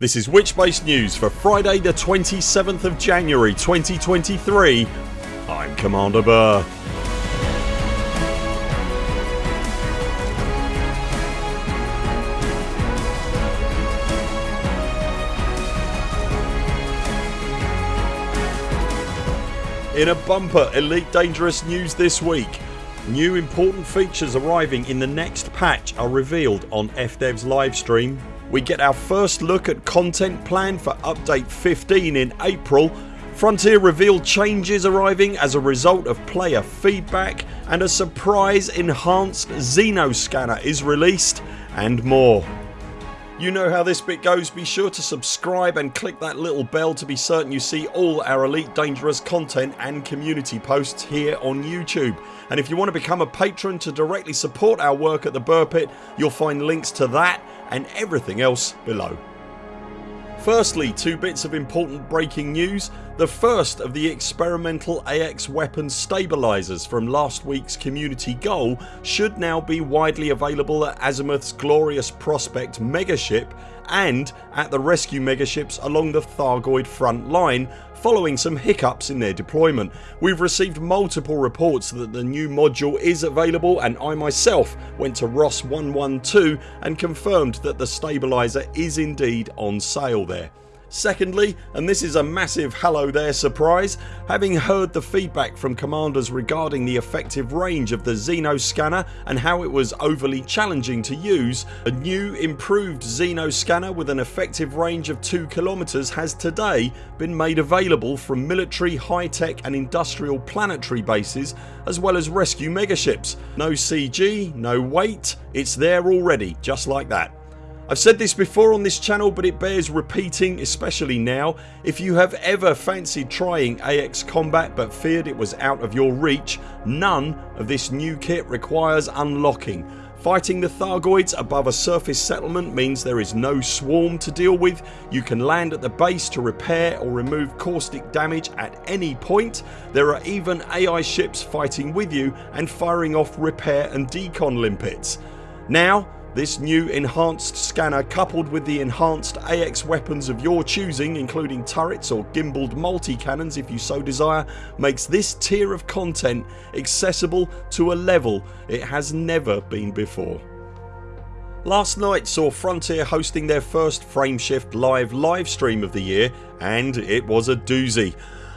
This is Witchbase News for Friday the 27th of January 2023. I'm Commander Burr. In a bumper Elite Dangerous news this week New important features arriving in the next patch are revealed on FDev's livestream. We get our first look at content plan for update 15 in April. Frontier revealed changes arriving as a result of player feedback and a surprise enhanced Xeno scanner is released and more. You know how this bit goes. Be sure to subscribe and click that little bell to be certain you see all our Elite Dangerous content and community posts here on YouTube. And if you want to become a patron to directly support our work at the Burr Pit you'll find links to that and everything else below. Firstly two bits of important breaking news. The first of the experimental AX weapons stabilisers from last weeks community goal should now be widely available at Azimuth's Glorious Prospect megaship and at the rescue megaships along the Thargoid front line following some hiccups in their deployment. We've received multiple reports that the new module is available and I myself went to Ross 112 and confirmed that the stabiliser is indeed on sale there. Secondly and this is a massive hello there surprise having heard the feedback from commanders regarding the effective range of the Xeno scanner and how it was overly challenging to use a new improved Xeno scanner with an effective range of 2km has today been made available from military, high tech and industrial planetary bases as well as rescue megaships. No CG, no wait, it's there already just like that. I've said this before on this channel but it bears repeating especially now. If you have ever fancied trying AX combat but feared it was out of your reach none of this new kit requires unlocking. Fighting the Thargoids above a surface settlement means there is no swarm to deal with. You can land at the base to repair or remove caustic damage at any point. There are even AI ships fighting with you and firing off repair and decon limpets. Now this new enhanced scanner coupled with the enhanced AX weapons of your choosing including turrets or gimbaled multi-cannons if you so desire makes this tier of content accessible to a level it has never been before. Last night saw Frontier hosting their first Frameshift live livestream of the year and it was a doozy.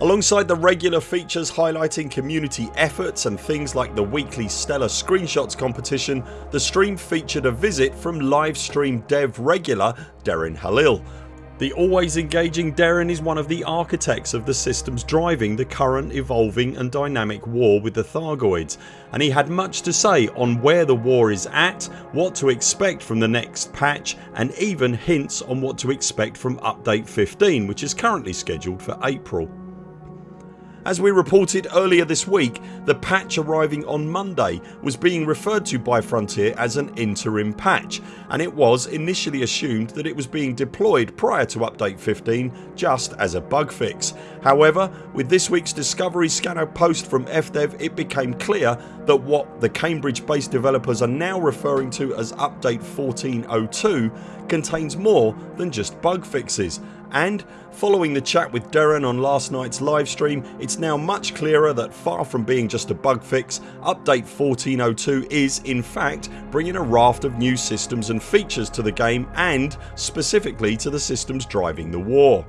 Alongside the regular features highlighting community efforts and things like the weekly Stellar Screenshots competition the stream featured a visit from livestream dev regular Derin Halil. The always engaging Derin is one of the architects of the systems driving the current evolving and dynamic war with the Thargoids and he had much to say on where the war is at, what to expect from the next patch and even hints on what to expect from update 15 which is currently scheduled for April. As we reported earlier this week the patch arriving on Monday was being referred to by Frontier as an interim patch and it was initially assumed that it was being deployed prior to update 15 just as a bug fix. However with this weeks Discovery Scanner post from FDev it became clear that what the Cambridge based developers are now referring to as update 1402 contains more than just bug fixes and following the chat with Derin on last nights livestream it's now much clearer that far from being just a bug fix update 1402 is in fact bringing a raft of new systems and features to the game and specifically to the systems driving the war.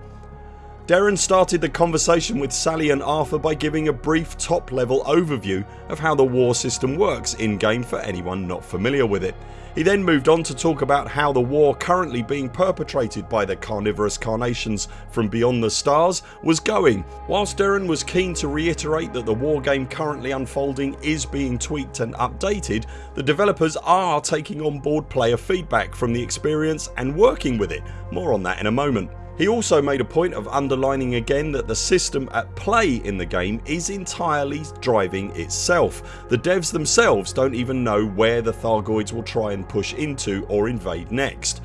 Derin started the conversation with Sally and Arthur by giving a brief top level overview of how the war system works in game for anyone not familiar with it. He then moved on to talk about how the war currently being perpetrated by the carnivorous carnations from beyond the stars was going. Whilst Derin was keen to reiterate that the war game currently unfolding is being tweaked and updated the developers are taking on board player feedback from the experience and working with it. More on that in a moment. He also made a point of underlining again that the system at play in the game is entirely driving itself. The devs themselves don't even know where the Thargoids will try and push into or invade next.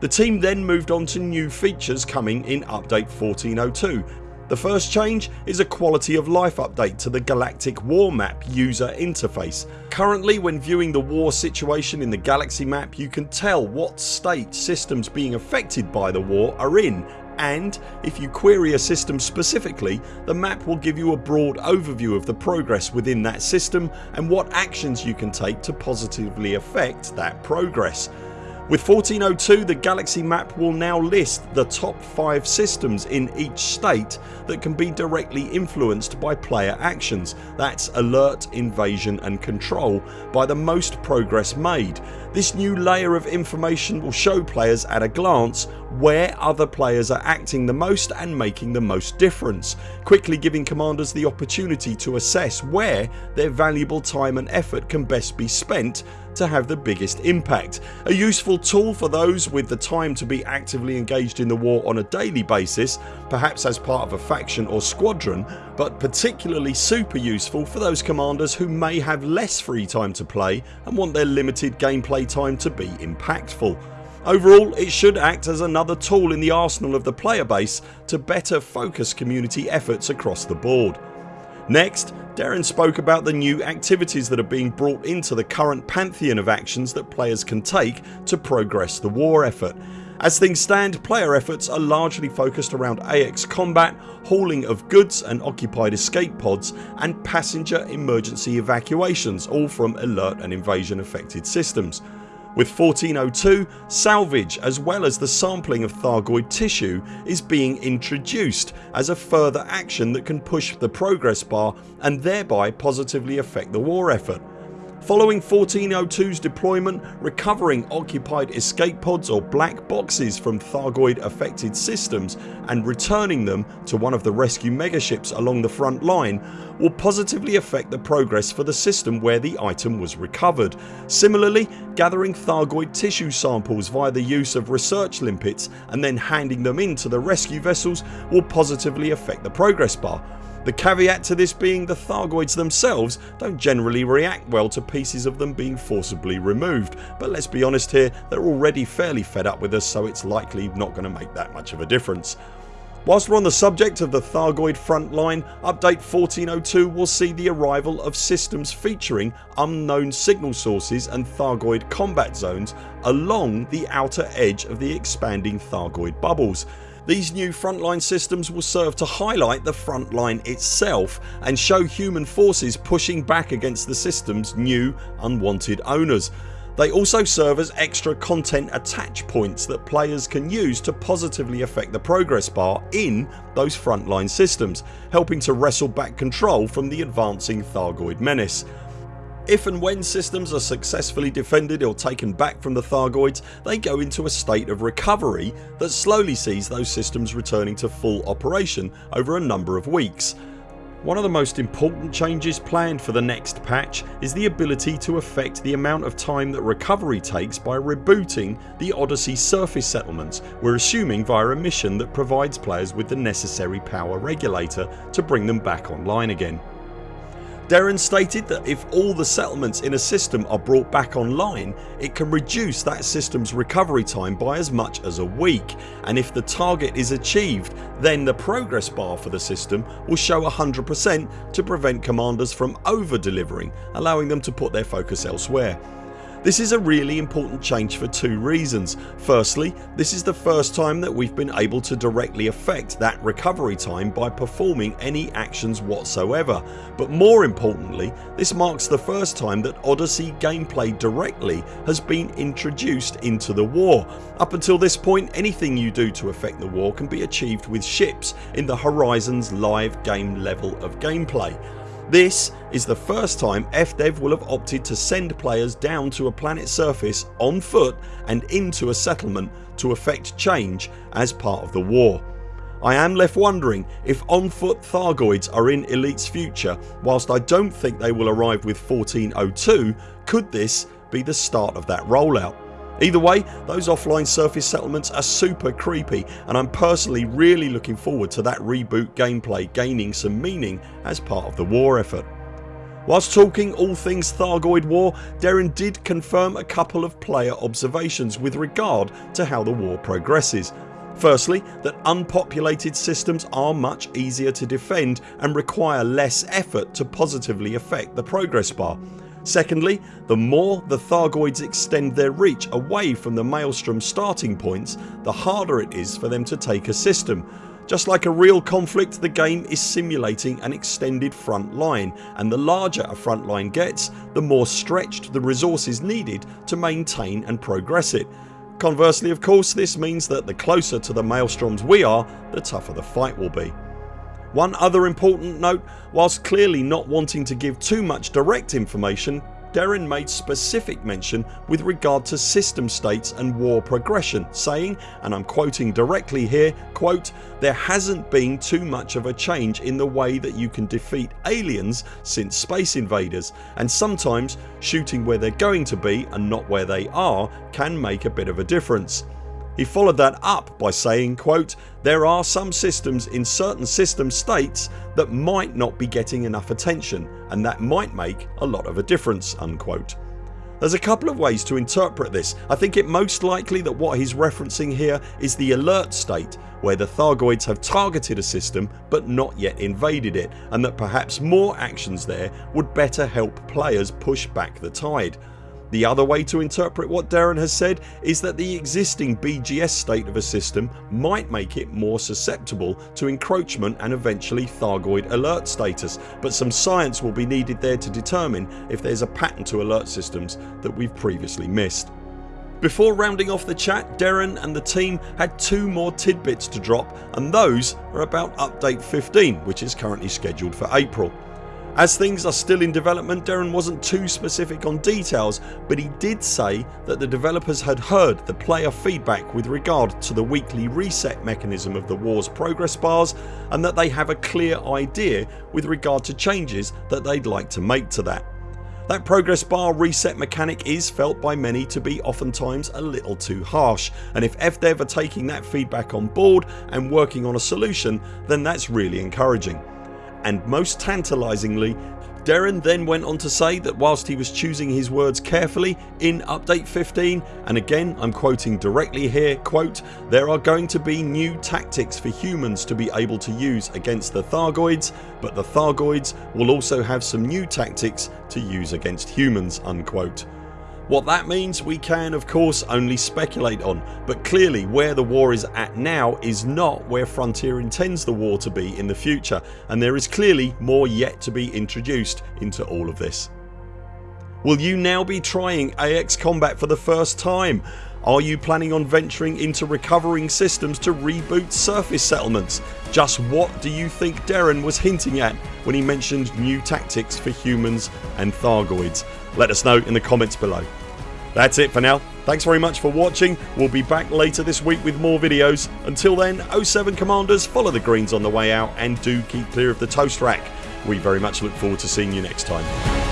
The team then moved on to new features coming in update 1402 The first change is a quality of life update to the Galactic War Map user interface. Currently when viewing the war situation in the galaxy map you can tell what state systems being affected by the war are in and if you query a system specifically the map will give you a broad overview of the progress within that system and what actions you can take to positively affect that progress. With 1402 the galaxy map will now list the top 5 systems in each state that can be directly influenced by player actions that's alert, invasion and control by the most progress made. This new layer of information will show players at a glance where other players are acting the most and making the most difference, quickly giving commanders the opportunity to assess where their valuable time and effort can best be spent to have the biggest impact. A useful tool for those with the time to be actively engaged in the war on a daily basis perhaps as part of a faction or squadron but particularly super useful for those commanders who may have less free time to play and want their limited gameplay time to be impactful. Overall it should act as another tool in the arsenal of the player base to better focus community efforts across the board. Next Darren spoke about the new activities that are being brought into the current pantheon of actions that players can take to progress the war effort. As things stand player efforts are largely focused around AX combat, hauling of goods and occupied escape pods and passenger emergency evacuations all from alert and invasion affected systems. With 1402 salvage as well as the sampling of Thargoid tissue is being introduced as a further action that can push the progress bar and thereby positively affect the war effort. Following 1402's deployment recovering occupied escape pods or black boxes from Thargoid affected systems and returning them to one of the rescue megaships along the front line will positively affect the progress for the system where the item was recovered. Similarly gathering Thargoid tissue samples via the use of research limpets and then handing them in to the rescue vessels will positively affect the progress bar the caveat to this being the Thargoids themselves don't generally react well to pieces of them being forcibly removed but let's be honest here they're already fairly fed up with us so it's likely not going to make that much of a difference. Whilst we're on the subject of the Thargoid front line update 1402 will see the arrival of systems featuring unknown signal sources and Thargoid combat zones along the outer edge of the expanding Thargoid bubbles. These new frontline systems will serve to highlight the frontline itself and show human forces pushing back against the systems new unwanted owners. They also serve as extra content attach points that players can use to positively affect the progress bar in those frontline systems helping to wrestle back control from the advancing Thargoid menace. If and when systems are successfully defended or taken back from the Thargoids they go into a state of recovery that slowly sees those systems returning to full operation over a number of weeks. One of the most important changes planned for the next patch is the ability to affect the amount of time that recovery takes by rebooting the Odyssey surface settlements we're assuming via a mission that provides players with the necessary power regulator to bring them back online again. Darren stated that if all the settlements in a system are brought back online it can reduce that systems recovery time by as much as a week and if the target is achieved then the progress bar for the system will show 100% to prevent commanders from over delivering allowing them to put their focus elsewhere. This is a really important change for two reasons. Firstly this is the first time that we've been able to directly affect that recovery time by performing any actions whatsoever but more importantly this marks the first time that Odyssey gameplay directly has been introduced into the war. Up until this point anything you do to affect the war can be achieved with ships in the Horizons live game level of gameplay. This is the first time FDev will have opted to send players down to a planet's surface on foot and into a settlement to effect change as part of the war. I am left wondering if on foot Thargoids are in Elite's future whilst I don't think they will arrive with 1402 could this be the start of that rollout. Either way those offline surface settlements are super creepy and I'm personally really looking forward to that reboot gameplay gaining some meaning as part of the war effort. Whilst talking all things Thargoid war Darren did confirm a couple of player observations with regard to how the war progresses. Firstly that unpopulated systems are much easier to defend and require less effort to positively affect the progress bar. Secondly the more the Thargoids extend their reach away from the Maelstrom starting points the harder it is for them to take a system. Just like a real conflict the game is simulating an extended front line and the larger a front line gets the more stretched the resources needed to maintain and progress it. Conversely of course this means that the closer to the maelstroms we are the tougher the fight will be. One other important note whilst clearly not wanting to give too much direct information Derrin made specific mention with regard to system states and war progression saying and I'm quoting directly here quote, there hasn't been too much of a change in the way that you can defeat aliens since Space Invaders and sometimes shooting where they're going to be and not where they are can make a bit of a difference. He followed that up by saying quote, there are some systems in certain system states that might not be getting enough attention and that might make a lot of a difference unquote. There's a couple of ways to interpret this. I think it most likely that what he's referencing here is the alert state where the Thargoids have targeted a system but not yet invaded it and that perhaps more actions there would better help players push back the tide. The other way to interpret what Darren has said is that the existing BGS state of a system might make it more susceptible to encroachment and eventually Thargoid alert status but some science will be needed there to determine if there's a pattern to alert systems that we've previously missed. Before rounding off the chat Darren and the team had two more tidbits to drop and those are about update 15 which is currently scheduled for April. As things are still in development Darren wasn't too specific on details but he did say that the developers had heard the player feedback with regard to the weekly reset mechanism of the wars progress bars and that they have a clear idea with regard to changes that they'd like to make to that. That progress bar reset mechanic is felt by many to be oftentimes a little too harsh and if FDev are taking that feedback on board and working on a solution then that's really encouraging and most tantalisingly Derrin then went on to say that whilst he was choosing his words carefully in update 15 and again I'm quoting directly here quote there are going to be new tactics for humans to be able to use against the Thargoids but the Thargoids will also have some new tactics to use against humans unquote. What that means we can of course only speculate on but clearly where the war is at now is not where Frontier intends the war to be in the future and there is clearly more yet to be introduced into all of this. Will you now be trying AX Combat for the first time? Are you planning on venturing into recovering systems to reboot surface settlements? Just what do you think Darren was hinting at when he mentioned new tactics for humans and Thargoids? Let us know in the comments below. That's it for now. Thanks very much for watching. We'll be back later this week with more videos. Until then 0 7 CMDRs follow the greens on the way out and do keep clear of the toast rack. We very much look forward to seeing you next time.